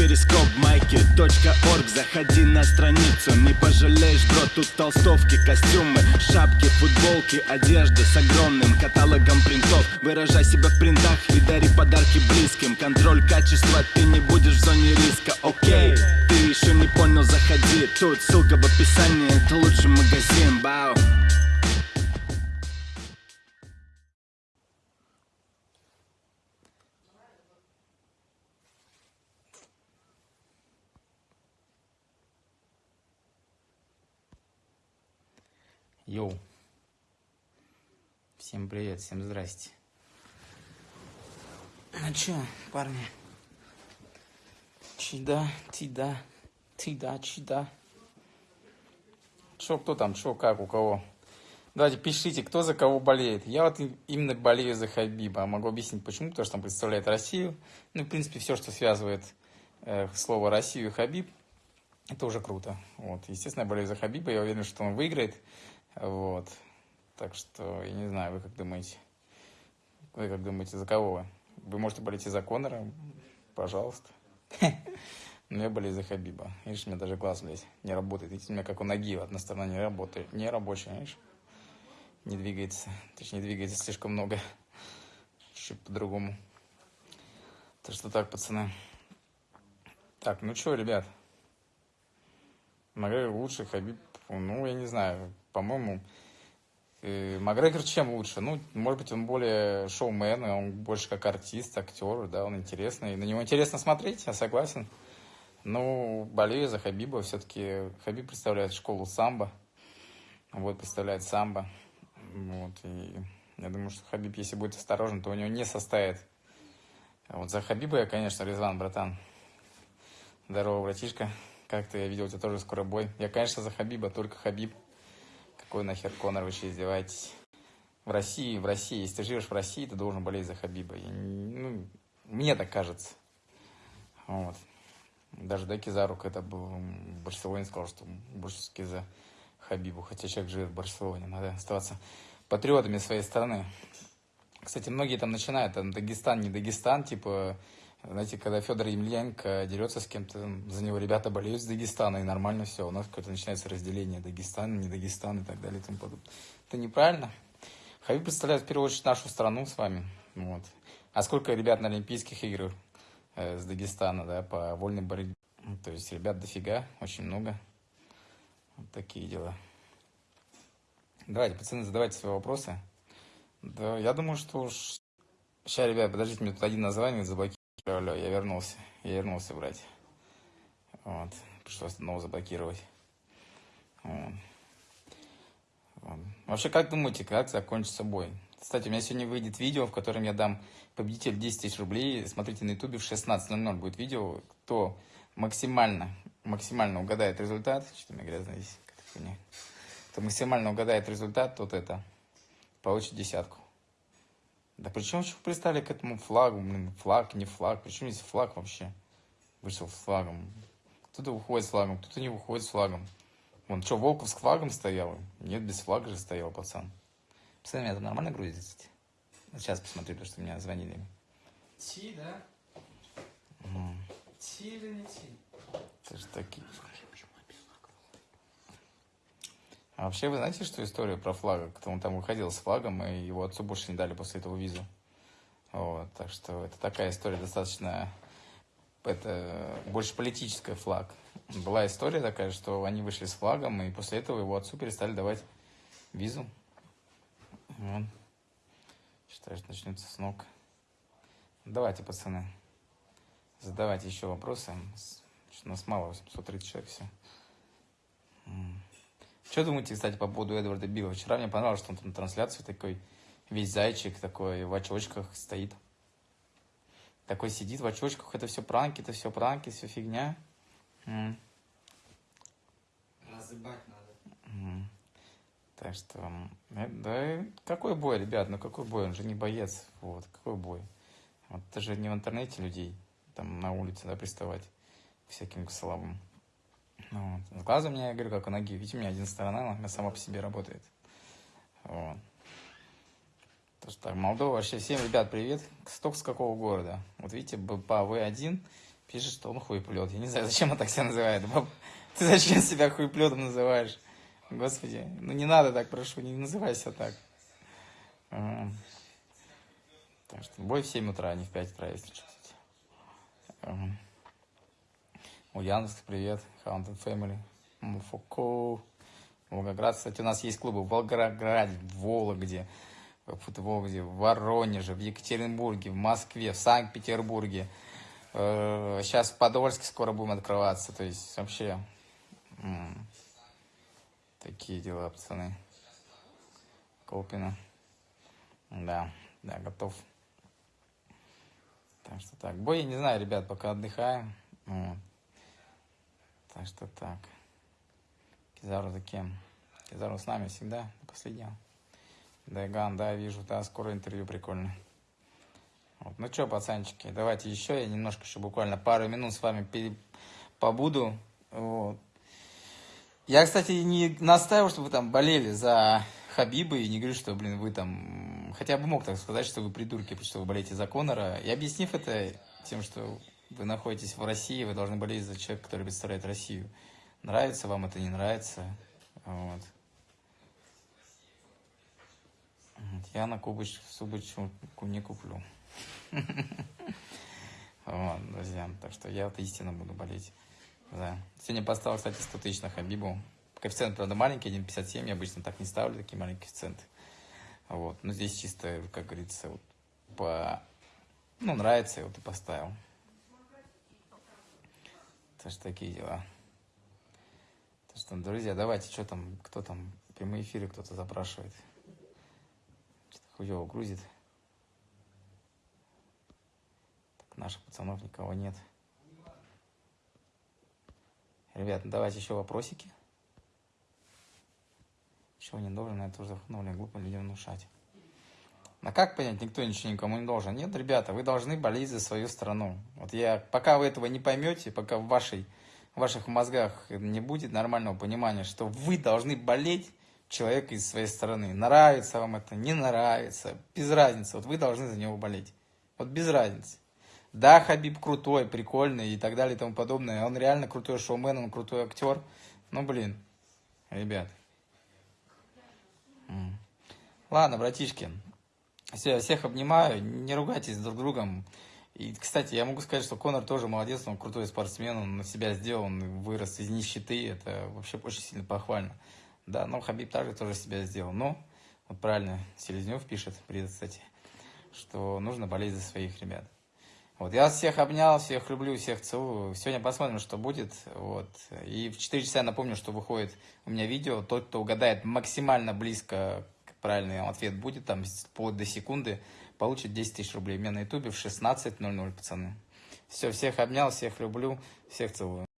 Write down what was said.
перископ майки .орг. Заходи на страницу, не пожалеешь, бро Тут толстовки, костюмы, шапки, футболки Одежда с огромным каталогом принтов. Выражай себя в принтах и дари подарки близким. Контроль качества, ты не будешь в зоне риска, окей Ты еще не понял, заходи. Тут ссылка в описании, это лучший магазин, бау Йоу. Всем привет, всем здрасте. Ну чё, парни? Чида, тида, тида, чида. Чё, кто там, чё, как, у кого? Давайте пишите, кто за кого болеет. Я вот именно болею за Хабиба. Могу объяснить почему, потому что он представляет Россию. Ну, в принципе, все, что связывает э, слово Россию и Хабиб, это уже круто. Вот. Естественно, я болею за Хабиба, я уверен, что он выиграет. Вот. Так что, я не знаю, вы как думаете? Вы как думаете, за кого вы? Вы можете болеть и за Конора, пожалуйста. Но я болею за Хабиба. Видишь, у меня даже глаз, блядь, не работает. Видите, у меня как у ноги, одна сторона не работает. Не рабочая, видишь? Не двигается. Точнее, двигается слишком много. Чуть по-другому. Так что так, пацаны. Так, ну что, ребят? Макгрегор лучше, Хабиб, ну, я не знаю, по-моему, э, Макгрегор чем лучше? Ну, может быть, он более шоумен, он больше как артист, актер, да, он интересный. На него интересно смотреть, я согласен. Ну, болею за Хабиба, все-таки Хабиб представляет школу самбо, вот, представляет самбо, вот, и я думаю, что Хабиб, если будет осторожен, то у него не составит. Вот за Хабиба я, конечно, Резван, братан. Здорово, братишка. Как-то я видел, у тебя тоже скоро бой. Я, конечно, за Хабиба, только Хабиб. Какой нахер Конор, вы еще издеваетесь? В России, в России, если ты живешь в России, ты должен болеть за Хабиба. Я, ну, мне так кажется. Вот. Даже Даки за руку это был в Барселоне сказал, что больше за Хабибу. Хотя человек живет в Барселоне. Надо оставаться патриотами своей страны. Кстати, многие там начинают, там, Дагестан, не Дагестан, типа, знаете, когда Федор Емельяненко дерется с кем-то, за него ребята болеют с Дагестана, и нормально все. У нас какое-то начинается разделение Дагестан, не Дагестан и так далее и тому подобное. Это неправильно. Хабиб представляет в первую очередь нашу страну с вами. Вот. А сколько ребят на Олимпийских играх э, с Дагестана, да, по вольной борьбе? Ну, то есть ребят дофига, очень много. Вот такие дела. Давайте, пацаны, задавайте свои вопросы. Да, я думаю, что уж... Сейчас, ребят, подождите, мне тут один название заблокировал. Алло, я вернулся. Я вернулся брать. Вот. Пришлось снова заблокировать. Вот. Вот. Вообще, как думаете, как закончится бой? Кстати, у меня сегодня выйдет видео, в котором я дам победитель 10 тысяч рублей. Смотрите на ютубе в 16.00 будет видео. Кто максимально, максимально угадает результат. Что-то у меня грязно здесь. Кто максимально угадает результат, тот это получит десятку. Да при чем еще пристали к этому флагу? Блин, флаг, не флаг. Причем здесь флаг вообще? Вышел с флагом. Кто-то выходит с флагом, кто-то не выходит с флагом. Вон, что, Волков с флагом стоял? Нет, без флага же стоял пацан. Пацаны, меня там нормально грузится? Сейчас посмотрю, потому что меня звонили. Ти, да? Ти или не ти? Это же такие... А вообще, вы знаете, что история про флага? Кто он там выходил с флагом, и его отцу больше не дали после этого визу. Вот, так что это такая история достаточно... Это больше политическая флаг. Была история такая, что они вышли с флагом, и после этого его отцу перестали давать визу. Вот. Считаю, что начнется с ног. Давайте, пацаны, задавайте еще вопросы. У нас мало, 830 человек все. Что думаете, кстати, по поводу Эдварда Билла? Вчера мне понравилось, что он там на трансляции такой, весь зайчик такой, в очочках стоит. Такой сидит в очочках, это все пранки, это все пранки, все фигня. М. Разыбать надо. М. Так что, э, да, какой бой, ребят, ну какой бой, он же не боец, вот, какой бой. Вот это же не в интернете людей, там на улице, да, приставать всяким слабым. Вот. С глазом я говорю, как у ноги. Видите, у меня один сторона, она сама по себе работает. Вот. То, что так, Молдова вообще. Всем, ребят, привет. Сток с какого города? Вот видите, по В1 пишет, что он хуеплет. Я не знаю, зачем он так себя называет. Ты зачем себя хуеплетом называешь? Господи, ну не надо так, прошу, не называй себя так. Так что бой в 7 утра, а не в 5 утра, если что. Ага. Ульяновск, привет. Haunted Family. Муфуко. Волгоград, кстати, у нас есть клубы в Волгограде, в Вологде, в Вологде, в Воронеже, в Екатеринбурге, в Москве, в Санкт-Петербурге. Э, Сейчас в Подольске скоро будем открываться. То есть вообще такие дела, пацаны. Колпина. Да, да, готов. Так что так. Бой, не знаю, ребят, пока отдыхаем. Вот. Так что так. Кизару за кем? Кизару с нами всегда, до последнего. Дайган, да, вижу, да, скоро интервью прикольно. Вот. Ну что, пацанчики, давайте еще, я немножко еще буквально пару минут с вами пере... побуду. Вот. Я, кстати, не настаивал, чтобы вы там болели за Хабиба, и не говорю, что, блин, вы там... Хотя бы мог так сказать, что вы придурки, потому что вы болеете за Конора. И объяснив это тем, что вы находитесь в России, вы должны болеть за человека, который представляет Россию. Нравится вам это, не нравится. Вот. Я на Кубыч, Субычу не куплю. Вот, друзья. Так что я вот истинно буду болеть. Да. Сегодня поставил, кстати, 100 тысяч на Хабибу. Коэффициент, правда, маленький, 1,57. Я обычно так не ставлю, такие маленькие коэффициенты. Вот. Но здесь чисто, как говорится, вот по... Ну, нравится, я вот и поставил. Так что такие дела. Так что, друзья, давайте, что там, кто там, прямые эфиры кто-то запрашивает. Что-то хуево грузит. Так, наших пацанов никого нет. Ребят, ну давайте еще вопросики. Чего не должен, это ну, блин, глупо людям внушать. А как понять, никто ничего никому не должен? Нет, ребята, вы должны болеть за свою страну. Вот я, пока вы этого не поймете, пока в, вашей, в ваших мозгах не будет нормального понимания, что вы должны болеть человека из своей страны. Нравится вам это, не нравится, без разницы. Вот вы должны за него болеть. Вот без разницы. Да, Хабиб крутой, прикольный и так далее и тому подобное. Он реально крутой шоумен, он крутой актер. Ну, блин, ребят. Ладно, братишки, все, всех обнимаю, не ругайтесь друг с другом. И, кстати, я могу сказать, что Конор тоже молодец, он крутой спортсмен, он на себя сделал, он вырос из нищеты, это вообще очень сильно похвально. Да, но Хабиб также тоже себя сделал. Но, вот правильно, Селезнев пишет, привет, кстати, что нужно болеть за своих ребят. Вот, я всех обнял, всех люблю, всех целую. Сегодня посмотрим, что будет. Вот. И в 4 часа напомню, что выходит у меня видео. Тот, кто угадает максимально близко правильный ответ будет, там, вплоть до секунды, получит 10 тысяч рублей. Меня на ютубе в 16.00, пацаны. Все, всех обнял, всех люблю, всех целую.